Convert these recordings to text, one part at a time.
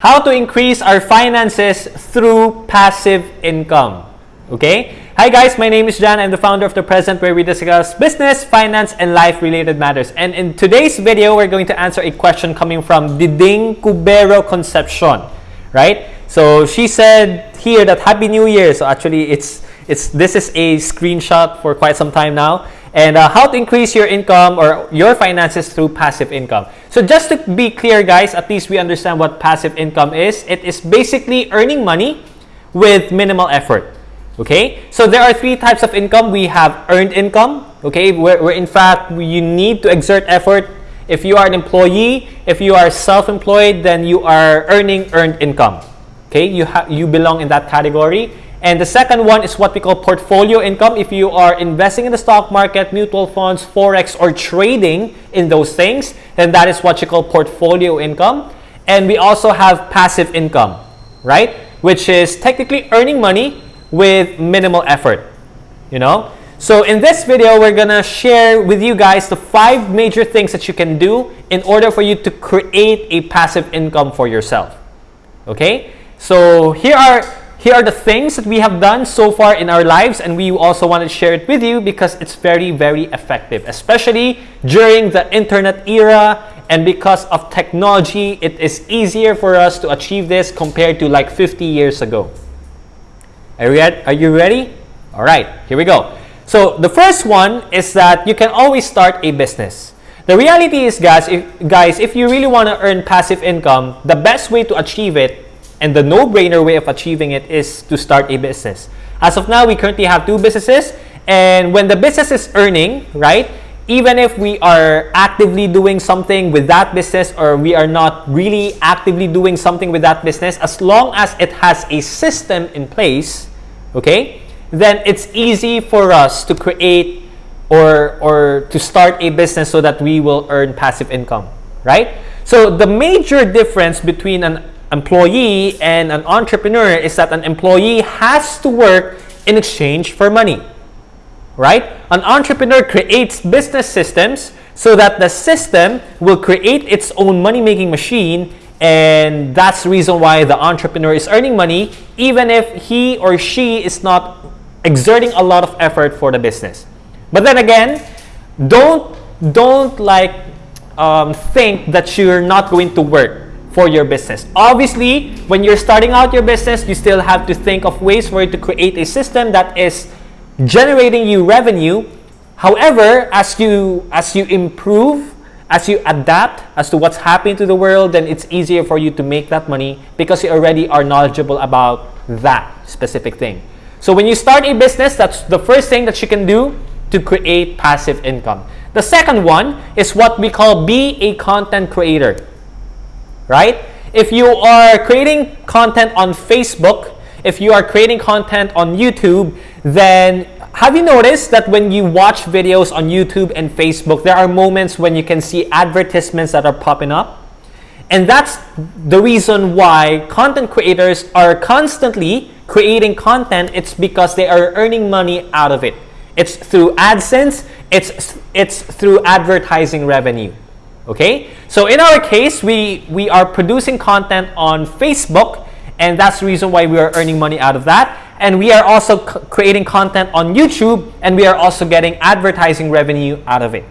How to increase our finances through passive income. Okay? Hi guys, my name is John. I'm the founder of The Present where we discuss business, finance, and life-related matters. And in today's video, we're going to answer a question coming from Diding Cubero Concepcion. Right? So she said here that Happy New Year. So actually, it's it's this is a screenshot for quite some time now and uh, how to increase your income or your finances through passive income. So just to be clear guys, at least we understand what passive income is. It is basically earning money with minimal effort. Okay, so there are three types of income. We have earned income, okay, where, where in fact you need to exert effort. If you are an employee, if you are self-employed, then you are earning earned income. Okay, you, have you belong in that category. And the second one is what we call portfolio income. If you are investing in the stock market, mutual funds, forex, or trading in those things, then that is what you call portfolio income. And we also have passive income, right? Which is technically earning money with minimal effort, you know? So in this video, we're gonna share with you guys the five major things that you can do in order for you to create a passive income for yourself, okay? So here are here are the things that we have done so far in our lives and we also want to share it with you because it's very, very effective, especially during the internet era and because of technology, it is easier for us to achieve this compared to like 50 years ago. Are you, ready? All right, here we go. So the first one is that you can always start a business. The reality is, guys, if, guys, if you really want to earn passive income, the best way to achieve it and the no-brainer way of achieving it is to start a business. As of now, we currently have two businesses. And when the business is earning, right, even if we are actively doing something with that business or we are not really actively doing something with that business, as long as it has a system in place, okay, then it's easy for us to create or, or to start a business so that we will earn passive income, right? So the major difference between an employee and an entrepreneur is that an employee has to work in exchange for money. Right? An entrepreneur creates business systems so that the system will create its own money-making machine and that's the reason why the entrepreneur is earning money even if he or she is not exerting a lot of effort for the business. But then again, don't don't like um, think that you're not going to work for your business. Obviously, when you're starting out your business, you still have to think of ways for you to create a system that is generating you revenue. However, as you as you improve, as you adapt as to what's happening to the world, then it's easier for you to make that money because you already are knowledgeable about that specific thing. So when you start a business, that's the first thing that you can do to create passive income. The second one is what we call be a content creator right? If you are creating content on Facebook, if you are creating content on YouTube, then have you noticed that when you watch videos on YouTube and Facebook, there are moments when you can see advertisements that are popping up? And that's the reason why content creators are constantly creating content. It's because they are earning money out of it. It's through AdSense, it's, it's through advertising revenue. Okay, so in our case, we, we are producing content on Facebook and that's the reason why we are earning money out of that. And we are also creating content on YouTube and we are also getting advertising revenue out of it.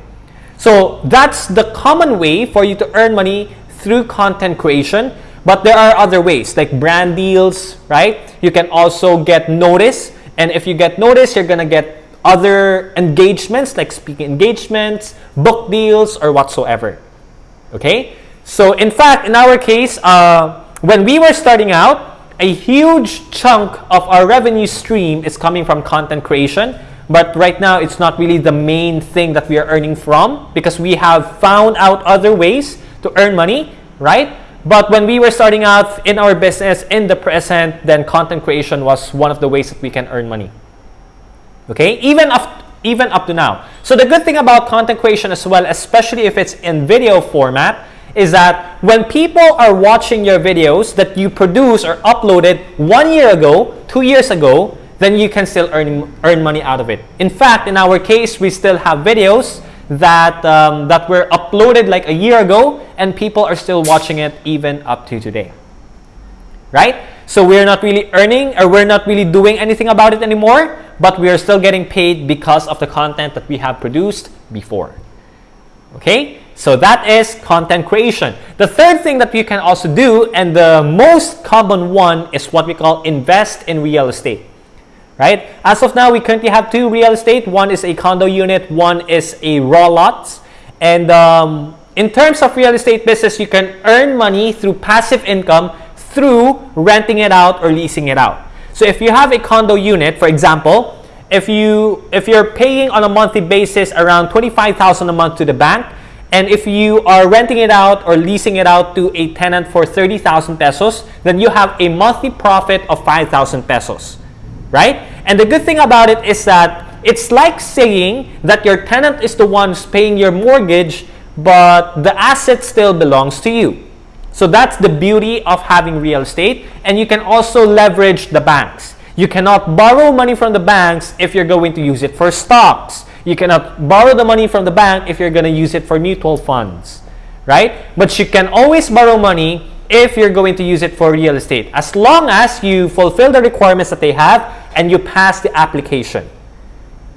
So that's the common way for you to earn money through content creation. But there are other ways like brand deals, right? You can also get notice. And if you get notice, you're going to get other engagements like speaking engagements, book deals, or whatsoever. Okay? So in fact, in our case, uh, when we were starting out, a huge chunk of our revenue stream is coming from content creation. But right now, it's not really the main thing that we are earning from because we have found out other ways to earn money, right? But when we were starting out in our business in the present, then content creation was one of the ways that we can earn money. Okay? Even after even up to now. So the good thing about content creation as well, especially if it's in video format, is that when people are watching your videos that you produce or uploaded one year ago, two years ago, then you can still earn, earn money out of it. In fact, in our case, we still have videos that, um, that were uploaded like a year ago and people are still watching it even up to today. right? So we're not really earning or we're not really doing anything about it anymore, but we are still getting paid because of the content that we have produced before. Okay? So that is content creation. The third thing that you can also do, and the most common one, is what we call invest in real estate. Right? As of now, we currently have two real estate. One is a condo unit, one is a raw lots. And um, in terms of real estate business, you can earn money through passive income through renting it out or leasing it out. So if you have a condo unit, for example, if you if you're paying on a monthly basis around 25,000 a month to the bank, and if you are renting it out or leasing it out to a tenant for 30,000 pesos, then you have a monthly profit of 5,000 pesos, right? And the good thing about it is that it's like saying that your tenant is the one paying your mortgage, but the asset still belongs to you. So that's the beauty of having real estate. And you can also leverage the banks. You cannot borrow money from the banks if you're going to use it for stocks. You cannot borrow the money from the bank if you're going to use it for mutual funds, right? But you can always borrow money if you're going to use it for real estate, as long as you fulfill the requirements that they have and you pass the application.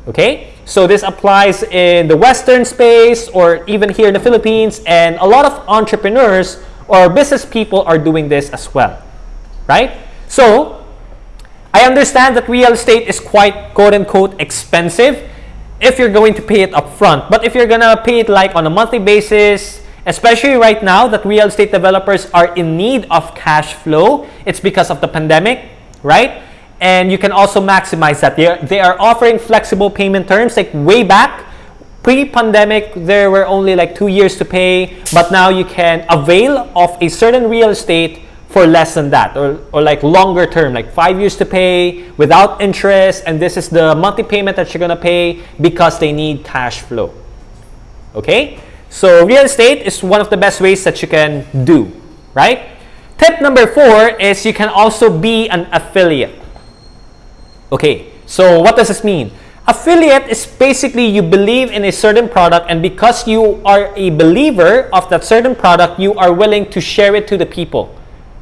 Okay? So this applies in the Western space or even here in the Philippines, and a lot of entrepreneurs or business people are doing this as well, right? So I understand that real estate is quite quote unquote expensive if you're going to pay it upfront. But if you're gonna pay it like on a monthly basis, especially right now that real estate developers are in need of cash flow, it's because of the pandemic, right? And you can also maximize that. They are, they are offering flexible payment terms like way back pre-pandemic there were only like two years to pay but now you can avail of a certain real estate for less than that or, or like longer term like five years to pay without interest and this is the monthly payment that you're going to pay because they need cash flow. Okay? So real estate is one of the best ways that you can do right? Tip number four is you can also be an affiliate. Okay so what does this mean affiliate is basically you believe in a certain product and because you are a believer of that certain product you are willing to share it to the people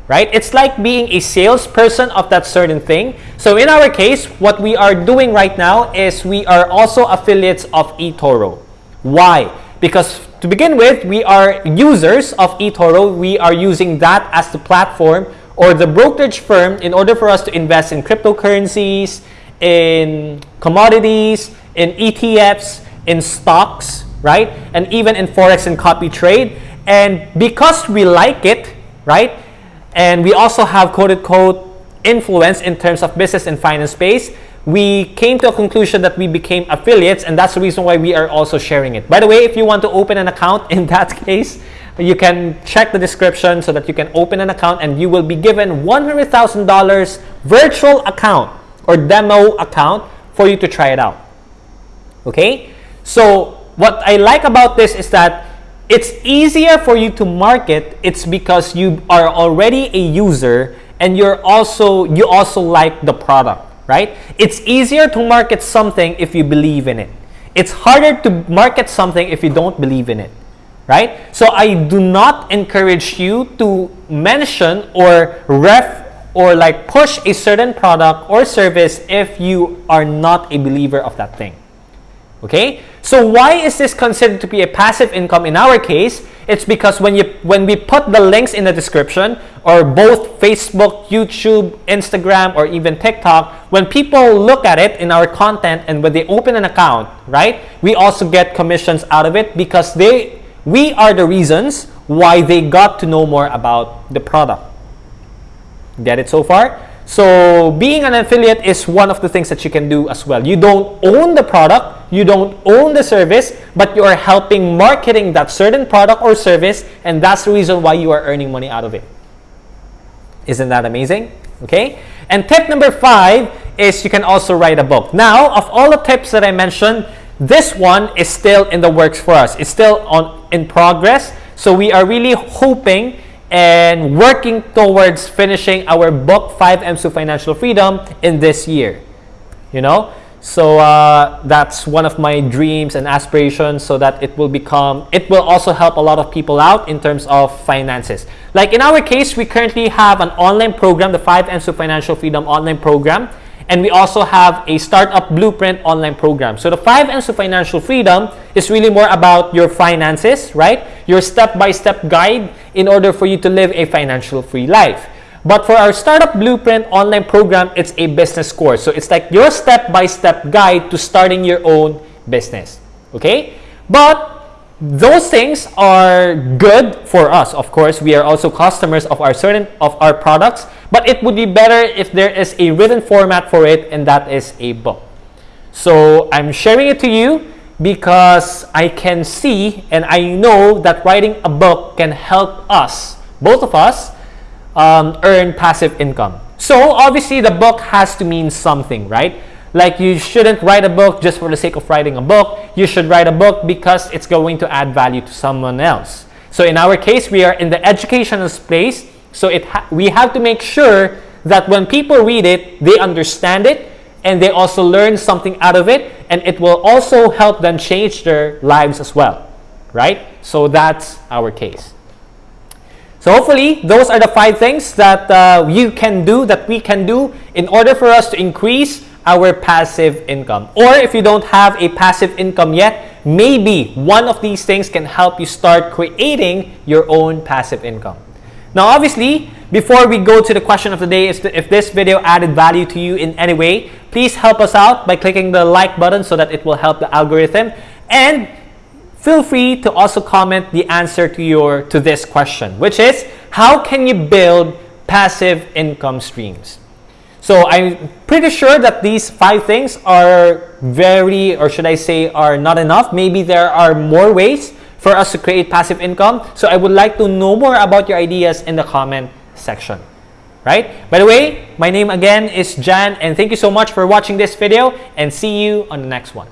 right? It's like being a salesperson of that certain thing. So in our case, what we are doing right now is we are also affiliates of eToro. Why? Because to begin with, we are users of eToro. We are using that as the platform or the brokerage firm in order for us to invest in cryptocurrencies, in commodities, in ETFs, in stocks, right? And even in Forex and copy trade. And because we like it, right? And we also have quote unquote influence in terms of business and finance space. We came to a conclusion that we became affiliates, and that's the reason why we are also sharing it. By the way, if you want to open an account in that case, you can check the description so that you can open an account and you will be given $100,000 virtual account or demo account for you to try it out. Okay? So, what I like about this is that it's easier for you to market it's because you are already a user and you're also you also like the product right it's easier to market something if you believe in it it's harder to market something if you don't believe in it right so i do not encourage you to mention or ref or like push a certain product or service if you are not a believer of that thing Okay? So why is this considered to be a passive income in our case? It's because when you when we put the links in the description or both Facebook, YouTube, Instagram or even TikTok, when people look at it in our content and when they open an account, right? We also get commissions out of it because they we are the reasons why they got to know more about the product. Get it so far? So being an affiliate is one of the things that you can do as well. You don't own the product, you don't own the service, but you are helping marketing that certain product or service, and that's the reason why you are earning money out of it. Isn't that amazing? Okay. And tip number five is you can also write a book. Now, of all the tips that I mentioned, this one is still in the works for us. It's still on in progress. So we are really hoping and working towards finishing our book 5 M's to Financial Freedom in this year. You know? So uh, that's one of my dreams and aspirations so that it will become, it will also help a lot of people out in terms of finances. Like in our case, we currently have an online program, the 5 M's to Financial Freedom online program. And we also have a Startup Blueprint online program. So the 5 M's to Financial Freedom is really more about your finances, right? Your step-by-step -step guide in order for you to live a financial free life. But for our Startup Blueprint online program, it's a business course. So it's like your step-by-step -step guide to starting your own business. Okay? But those things are good for us. Of course, we are also customers of our certain of our products, but it would be better if there is a written format for it and that is a book. So I'm sharing it to you because I can see and I know that writing a book can help us, both of us, um, earn passive income. So obviously the book has to mean something, right? Like you shouldn't write a book just for the sake of writing a book. You should write a book because it's going to add value to someone else. So in our case, we are in the educational space. So it ha we have to make sure that when people read it, they understand it and they also learn something out of it and it will also help them change their lives as well, right? So that's our case. So hopefully, those are the five things that uh, you can do, that we can do in order for us to increase our passive income. Or if you don't have a passive income yet, maybe one of these things can help you start creating your own passive income. Now, obviously, before we go to the question of the day, is if this video added value to you in any way, please help us out by clicking the like button so that it will help the algorithm. And feel free to also comment the answer to your to this question, which is how can you build passive income streams? So I'm pretty sure that these five things are very, or should I say, are not enough. Maybe there are more ways for us to create passive income. So I would like to know more about your ideas in the comment section. Right? By the way, my name again is Jan and thank you so much for watching this video and see you on the next one.